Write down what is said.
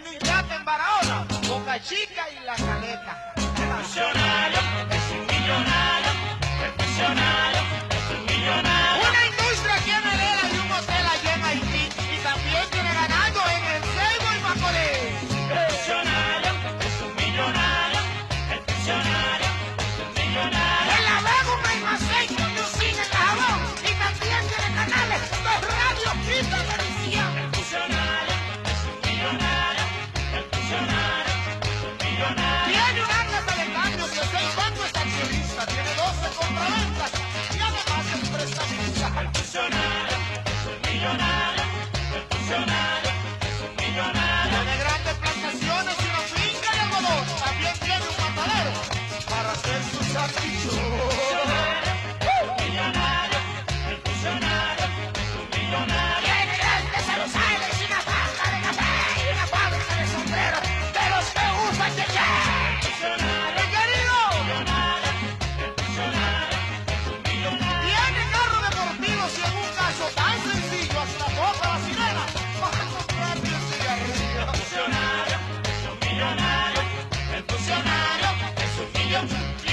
tiene un yate en Barahona, Boca Chica y La Caleta. you.